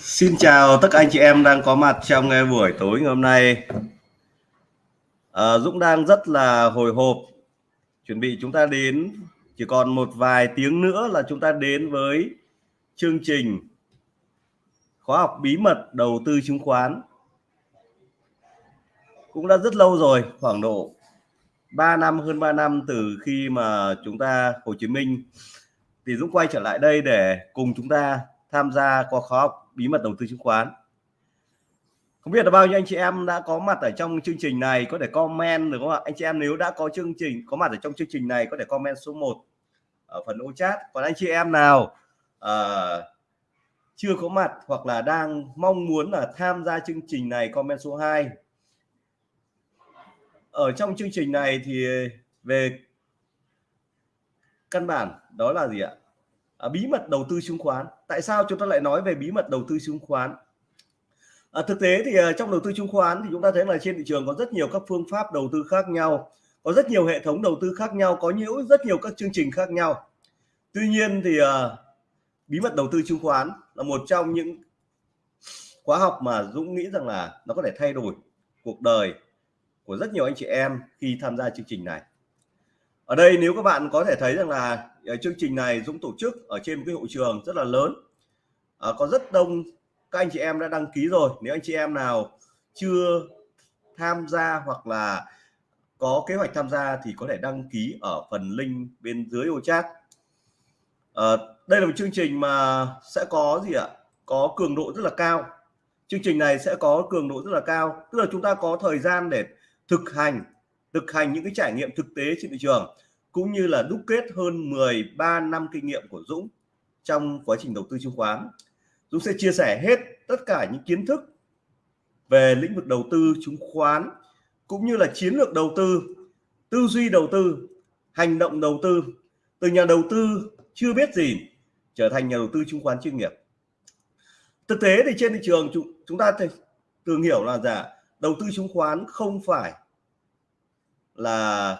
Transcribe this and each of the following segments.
Xin chào tất cả anh chị em đang có mặt trong buổi tối ngày hôm nay. À, Dũng đang rất là hồi hộp. Chuẩn bị chúng ta đến chỉ còn một vài tiếng nữa là chúng ta đến với chương trình khóa học bí mật đầu tư chứng khoán. Cũng đã rất lâu rồi khoảng độ 3 năm hơn 3 năm từ khi mà chúng ta Hồ Chí Minh. Thì Dũng quay trở lại đây để cùng chúng ta tham gia qua khóa học bí mật đầu tư chứng khoán. Không biết là bao nhiêu anh chị em đã có mặt ở trong chương trình này có thể comment được không ạ? Anh chị em nếu đã có chương trình có mặt ở trong chương trình này có thể comment số 1 ở phần ô chat. Còn anh chị em nào uh, chưa có mặt hoặc là đang mong muốn là tham gia chương trình này comment số 2 ở trong chương trình này thì về căn bản đó là gì ạ? À, bí mật đầu tư chứng khoán tại sao chúng ta lại nói về bí mật đầu tư chứng khoán? À, thực tế thì uh, trong đầu tư chứng khoán thì chúng ta thấy là trên thị trường có rất nhiều các phương pháp đầu tư khác nhau có rất nhiều hệ thống đầu tư khác nhau có nhiều rất nhiều các chương trình khác nhau. Tuy nhiên thì uh, bí mật đầu tư chứng khoán là một trong những khóa học mà Dũng nghĩ rằng là nó có thể thay đổi cuộc đời của rất nhiều anh chị em khi tham gia chương trình này ở đây nếu các bạn có thể thấy rằng là ờ, chương trình này Dũng tổ chức ở trên một cái hội trường rất là lớn. À, có rất đông các anh chị em đã đăng ký rồi. Nếu anh chị em nào chưa tham gia hoặc là có kế hoạch tham gia thì có thể đăng ký ở phần link bên dưới ô chat. À, đây là một chương trình mà sẽ có gì ạ? Có cường độ rất là cao. Chương trình này sẽ có cường độ rất là cao. Tức là chúng ta có thời gian để thực hành thực hành những cái trải nghiệm thực tế trên thị trường cũng như là đúc kết hơn 13 năm kinh nghiệm của Dũng trong quá trình đầu tư chứng khoán. Dũng sẽ chia sẻ hết tất cả những kiến thức về lĩnh vực đầu tư chứng khoán cũng như là chiến lược đầu tư, tư duy đầu tư, hành động đầu tư từ nhà đầu tư chưa biết gì trở thành nhà đầu tư chứng khoán chuyên nghiệp. Thực tế thì trên thị trường chúng, chúng ta thường hiểu là giả đầu tư chứng khoán không phải là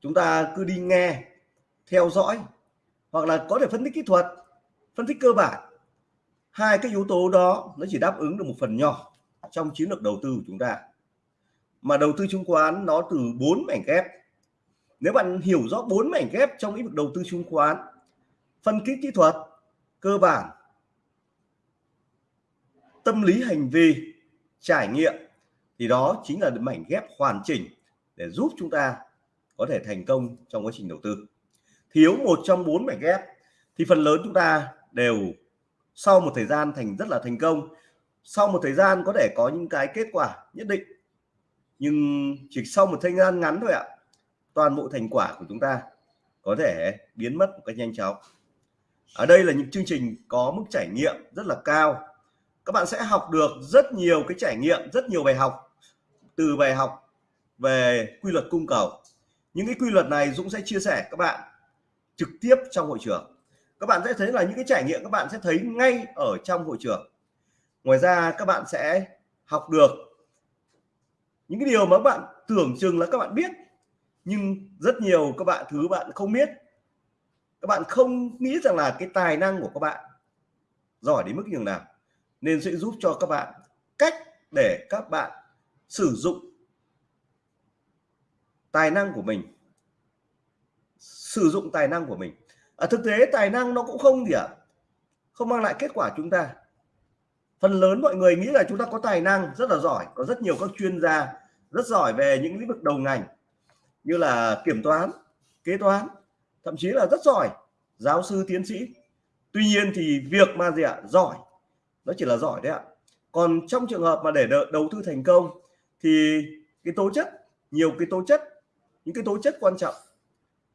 chúng ta cứ đi nghe, theo dõi, hoặc là có thể phân tích kỹ thuật, phân tích cơ bản. Hai cái yếu tố đó nó chỉ đáp ứng được một phần nhỏ trong chiến lược đầu tư của chúng ta. Mà đầu tư chứng khoán nó từ bốn mảnh ghép. Nếu bạn hiểu rõ bốn mảnh ghép trong lĩnh vực đầu tư chứng khoán, phân tích kỹ thuật, cơ bản, tâm lý hành vi, trải nghiệm, thì đó chính là mảnh ghép hoàn chỉnh để giúp chúng ta có thể thành công trong quá trình đầu tư. Thiếu một trong bốn mảnh ghép, thì phần lớn chúng ta đều sau một thời gian thành, rất là thành công. Sau một thời gian có thể có những cái kết quả nhất định, nhưng chỉ sau một thời gian ngắn thôi ạ, toàn bộ thành quả của chúng ta có thể biến mất một cách nhanh chóng. Ở đây là những chương trình có mức trải nghiệm rất là cao. Các bạn sẽ học được rất nhiều cái trải nghiệm, rất nhiều bài học, từ bài học về quy luật cung cầu. Những cái quy luật này Dũng sẽ chia sẻ các bạn trực tiếp trong hội trường. Các bạn sẽ thấy là những cái trải nghiệm các bạn sẽ thấy ngay ở trong hội trường. Ngoài ra, các bạn sẽ học được những cái điều mà các bạn tưởng chừng là các bạn biết, nhưng rất nhiều các bạn, thứ bạn không biết. Các bạn không nghĩ rằng là cái tài năng của các bạn giỏi đến mức như nào. Nên sẽ giúp cho các bạn cách để các bạn sử dụng tài năng của mình, sử dụng tài năng của mình ở thực tế tài năng nó cũng không gì ạ à? không mang lại kết quả chúng ta phần lớn mọi người nghĩ là chúng ta có tài năng, rất là giỏi, có rất nhiều các chuyên gia rất giỏi về những lĩnh vực đầu ngành như là kiểm toán, kế toán, thậm chí là rất giỏi, giáo sư, tiến sĩ tuy nhiên thì việc mà gì ạ à? giỏi, nó chỉ là giỏi đấy ạ còn trong trường hợp mà để đầu tư thành công thì cái tố chất, nhiều cái tố chất những cái tố chất quan trọng.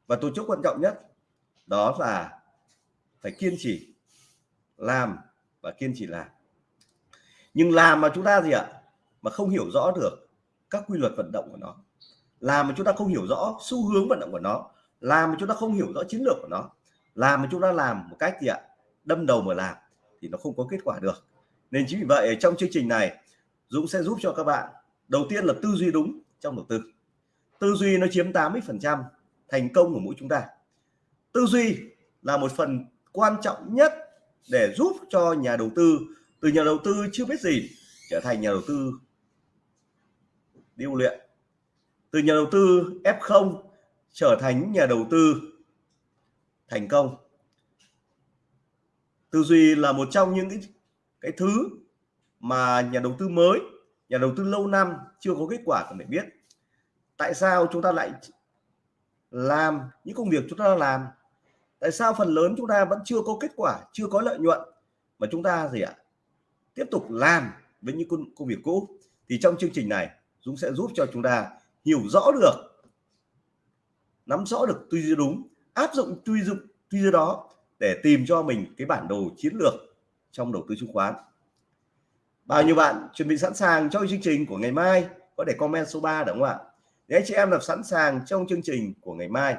Và tố chất quan trọng nhất đó là phải kiên trì làm và kiên trì làm. Nhưng làm mà chúng ta gì ạ? Mà không hiểu rõ được các quy luật vận động của nó. Làm mà chúng ta không hiểu rõ xu hướng vận động của nó. Làm mà chúng ta không hiểu rõ chiến lược của nó. Làm mà chúng ta làm một cách gì ạ? Đâm đầu mà làm thì nó không có kết quả được. Nên chính vì vậy, trong chương trình này Dũng sẽ giúp cho các bạn. Đầu tiên là tư duy đúng trong đầu tư tư duy nó chiếm 80 phần trăm thành công của mỗi chúng ta. Tư duy là một phần quan trọng nhất để giúp cho nhà đầu tư từ nhà đầu tư chưa biết gì trở thành nhà đầu tư điêu luyện. Từ nhà đầu tư F0 trở thành nhà đầu tư thành công. Tư duy là một trong những cái, cái thứ mà nhà đầu tư mới nhà đầu tư lâu năm chưa có kết quả cần phải biết tại sao chúng ta lại làm những công việc chúng ta làm? Tại sao phần lớn chúng ta vẫn chưa có kết quả chưa có lợi nhuận mà chúng ta gì ạ? Tiếp tục làm với những công, công việc cũ? Thì trong chương trình này Dũng sẽ giúp cho chúng ta hiểu rõ được nắm rõ được tư duy đúng áp dụng tư duy tư duy đó để tìm cho mình cái bản đồ chiến lược trong đầu tư chứng khoán. Bao nhiêu bạn chuẩn bị sẵn sàng cho chương trình của ngày mai? Có để comment số 3 đúng không ạ? Để anh chị em làm sẵn sàng trong chương trình của ngày mai.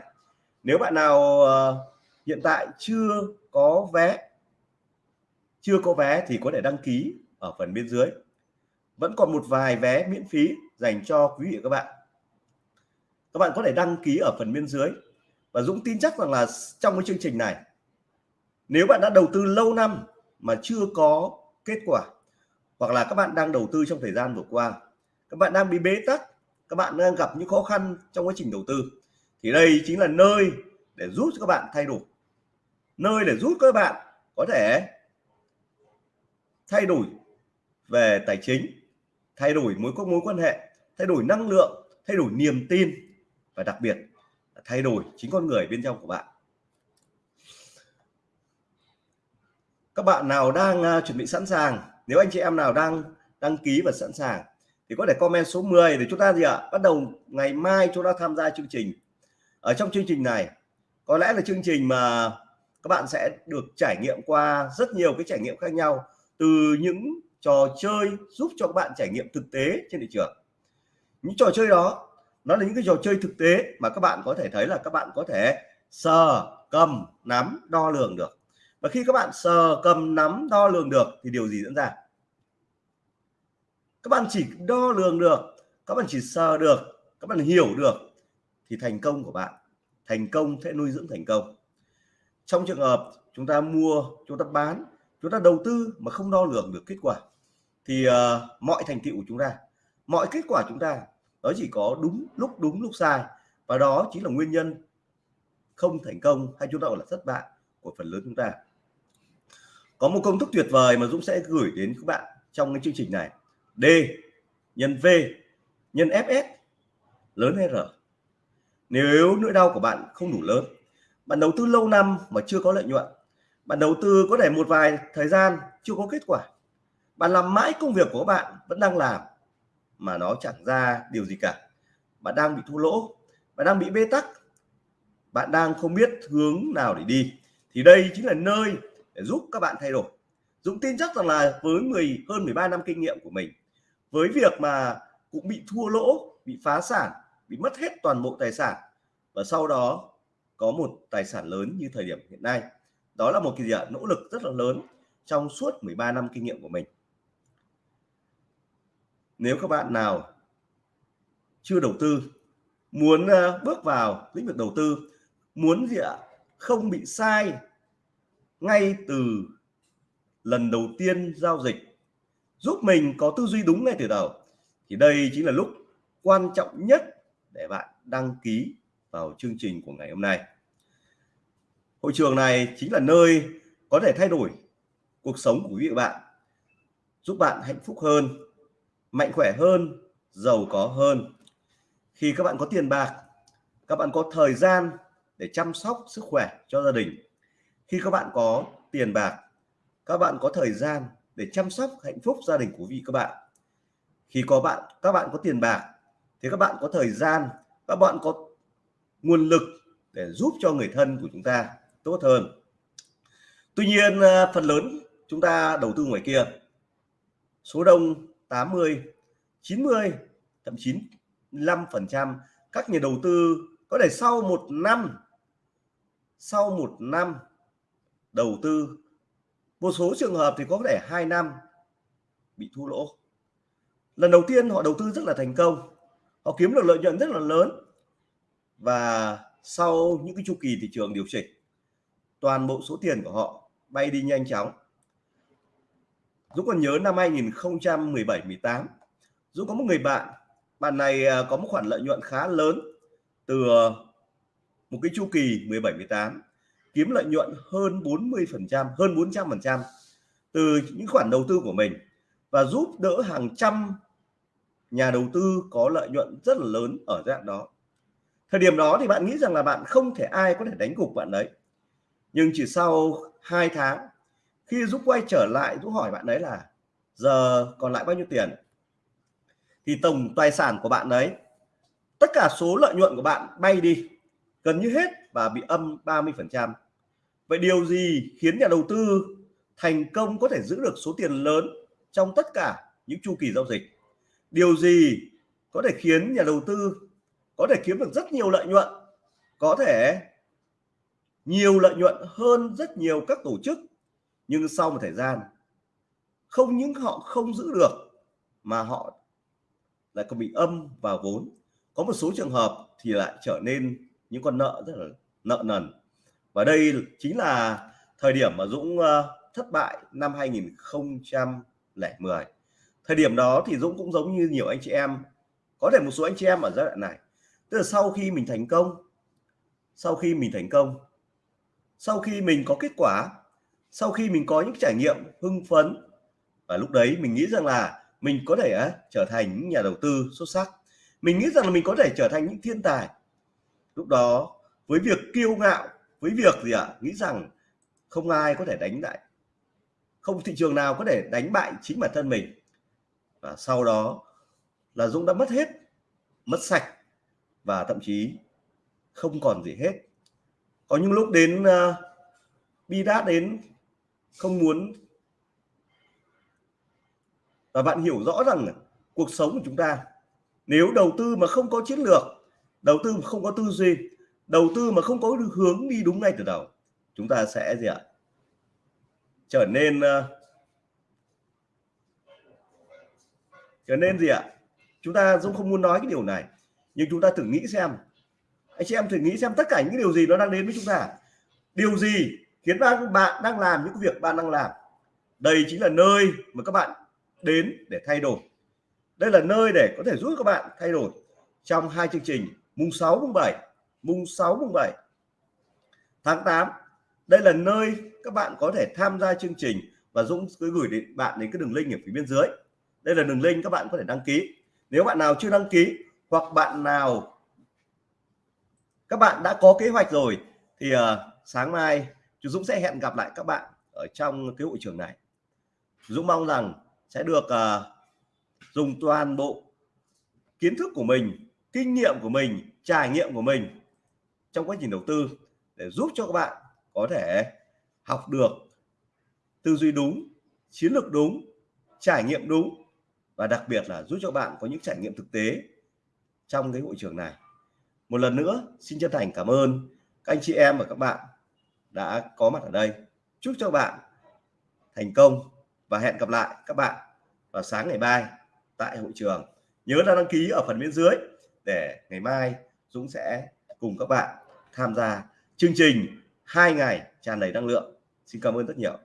Nếu bạn nào uh, hiện tại chưa có vé chưa có vé thì có thể đăng ký ở phần bên dưới. Vẫn còn một vài vé miễn phí dành cho quý vị và các bạn. Các bạn có thể đăng ký ở phần bên dưới. Và Dũng tin chắc rằng là trong cái chương trình này nếu bạn đã đầu tư lâu năm mà chưa có kết quả hoặc là các bạn đang đầu tư trong thời gian vừa qua các bạn đang bị bế tắc các bạn đang gặp những khó khăn trong quá trình đầu tư. Thì đây chính là nơi để giúp các bạn thay đổi. Nơi để giúp các bạn có thể thay đổi về tài chính, thay đổi mối các mối quan hệ, thay đổi năng lượng, thay đổi niềm tin và đặc biệt là thay đổi chính con người bên trong của bạn. Các bạn nào đang à, chuẩn bị sẵn sàng? Nếu anh chị em nào đang đăng ký và sẵn sàng thì có thể comment số 10 để chúng ta gì ạ? Bắt đầu ngày mai chúng ta tham gia chương trình. Ở trong chương trình này, có lẽ là chương trình mà các bạn sẽ được trải nghiệm qua rất nhiều cái trải nghiệm khác nhau, từ những trò chơi giúp cho các bạn trải nghiệm thực tế trên thị trường. Những trò chơi đó, nó là những cái trò chơi thực tế mà các bạn có thể thấy là các bạn có thể sờ, cầm, nắm, đo lường được. Và khi các bạn sờ, cầm, nắm, đo lường được thì điều gì diễn ra? Các bạn chỉ đo lường được các bạn chỉ sờ được các bạn hiểu được thì thành công của bạn. Thành công sẽ nuôi dưỡng thành công. Trong trường hợp chúng ta mua chúng ta bán chúng ta đầu tư mà không đo lường được kết quả thì uh, mọi thành tựu của chúng ta mọi kết quả chúng ta nó chỉ có đúng lúc đúng lúc sai và đó chính là nguyên nhân không thành công hay chúng ta gọi là thất bại của phần lớn chúng ta. Có một công thức tuyệt vời mà Dũng sẽ gửi đến các bạn trong cái chương trình này. D, nhân V, nhân FS, lớn hay R? Nếu nỗi đau của bạn không đủ lớn, bạn đầu tư lâu năm mà chưa có lợi nhuận, bạn đầu tư có thể một vài thời gian chưa có kết quả, bạn làm mãi công việc của bạn vẫn đang làm mà nó chẳng ra điều gì cả. Bạn đang bị thua lỗ, bạn đang bị bế tắc, bạn đang không biết hướng nào để đi. Thì đây chính là nơi để giúp các bạn thay đổi. Dũng tin chắc rằng là với 10 hơn 13 năm kinh nghiệm của mình với việc mà cũng bị thua lỗ, bị phá sản, bị mất hết toàn bộ tài sản và sau đó có một tài sản lớn như thời điểm hiện nay, đó là một cái gì ạ? Nỗ lực rất là lớn trong suốt 13 năm kinh nghiệm của mình. Nếu các bạn nào chưa đầu tư, muốn ờ, bước vào lĩnh vực đầu tư, muốn gì ạ? Không bị sai ngay từ lần đầu tiên giao dịch giúp mình có tư duy đúng ngay từ đầu, thì đây chính là lúc quan trọng nhất để bạn đăng ký vào chương trình của ngày hôm nay. Hội trường này chính là nơi có thể thay đổi cuộc sống của quý vị và bạn, giúp bạn hạnh phúc hơn, mạnh khỏe hơn, giàu có hơn. Khi các bạn có tiền bạc, các bạn có thời gian để chăm sóc sức khỏe cho gia đình. Khi các bạn có tiền bạc, các bạn có thời gian để chăm sóc hạnh phúc gia đình của vị các bạn. Khi có bạn, các bạn có tiền bạc, thì các bạn có thời gian, các bạn có nguồn lực để giúp cho người thân của chúng ta tốt hơn. Tuy nhiên à, phần lớn chúng ta đầu tư ngoài kia. Số đông 80 90 thậm chí 5 phần trăm các nhà đầu tư có thể sau một năm, sau một năm đầu tư một số trường hợp thì có thể hai năm bị thua lỗ. Lần đầu tiên họ đầu tư rất là thành công. Họ kiếm được lợi nhuận rất là lớn. Và sau những cái chu kỳ thị trường điều chỉnh, toàn bộ số tiền của họ bay đi nhanh chóng. Dũng còn nhớ năm 2017 18 Dũng có một người bạn bạn này à, có một khoản lợi nhuận khá lớn từ à, một cái chu kỳ 17 18 kiếm lợi nhuận hơn 40 phần trăm, hơn 400 phần trăm từ những khoản đầu tư của mình và giúp đỡ hàng trăm nhà đầu tư có lợi nhuận rất là lớn ở dạng đó. Thời điểm đó thì bạn nghĩ rằng là bạn không thể ai có thể đánh gục bạn đấy. Nhưng chỉ sau 2 tháng, khi giúp quay trở lại giúp hỏi bạn đấy là, giờ còn lại bao nhiêu tiền? Thì tổng tài sản của bạn đấy tất cả số lợi nhuận của bạn bay đi, gần như hết và bị âm 30 phần trăm vậy điều gì khiến nhà đầu tư thành công có thể giữ được số tiền lớn trong tất cả những chu kỳ giao dịch? Điều gì có thể khiến nhà đầu tư có thể kiếm được rất nhiều lợi nhuận, có thể nhiều lợi nhuận hơn rất nhiều các tổ chức, nhưng sau một thời gian, không những họ không giữ được mà họ lại còn bị âm vào vốn? Có một số trường hợp thì lại trở nên những con nợ rất là nợ nần và đây chính là thời điểm mà Dũng ờ, thất bại năm 2010 thời điểm đó thì Dũng cũng giống như nhiều anh chị em có thể một số anh chị em ở giai đoạn này. Tức là sau khi mình thành công sau khi mình thành công sau khi mình có kết quả sau khi mình có những trải nghiệm hưng phấn và lúc đấy mình nghĩ rằng là mình có thể uh, trở thành những nhà đầu tư xuất sắc. Mình nghĩ rằng là mình có thể trở thành những thiên tài. Lúc đó với việc kiêu ngạo với việc gì ạ? À, nghĩ rằng không ai có thể đánh lại không thị trường nào có thể đánh bại chính bản thân mình. Và sau đó là Dũng đã mất hết mất sạch và thậm chí không còn gì hết. Có những lúc đến uh, bi đát đến không muốn. Và bạn hiểu rõ rằng cuộc sống của chúng ta nếu đầu tư mà không có chiến lược đầu tư mà không có tư duy đầu tư mà không có hướng đi đúng ngay từ đầu chúng ta sẽ gì ạ? Trở nên uh, trở nên gì ạ? Chúng ta cũng không muốn nói cái điều này nhưng chúng ta thử nghĩ xem. Anh chị em thử nghĩ xem tất cả những điều gì nó đang đến với chúng ta. Điều gì khiến bạn bạn đang làm những việc bạn đang làm? Đây chính là nơi mà các bạn đến để thay đổi. Đây là nơi để có thể giúp các bạn thay đổi trong hai chương trình mùng 6 mùng 7 mùng 6 mùng 7 tháng 8 đây là nơi các bạn có thể tham gia chương trình và Dũng cứ gửi đến bạn đến cái đường link ở phía bên dưới. Đây là đường link các bạn có thể đăng ký. Nếu bạn nào chưa đăng ký hoặc bạn nào các bạn đã có kế hoạch rồi thì uh, sáng mai chú Dũng sẽ hẹn gặp lại các bạn ở trong cái hội trường này. Dũng mong rằng sẽ được uh, dùng toàn bộ kiến thức của mình kinh nghiệm của mình trải nghiệm của mình trong quá trình đầu tư để giúp cho các bạn có thể học được tư duy đúng, chiến lược đúng, trải nghiệm đúng và đặc biệt là giúp cho bạn có những trải nghiệm thực tế trong cái hội trường này. Một lần nữa, xin chân thành cảm ơn các anh chị em và các bạn đã có mặt ở đây. Chúc cho bạn thành công và hẹn gặp lại các bạn vào sáng ngày mai tại hội trường. Nhớ là đăng ký ở phần bên dưới để ngày mai Dũng sẽ cùng các bạn tham gia chương trình hai ngày tràn đầy năng lượng. Xin cảm ơn rất nhiều.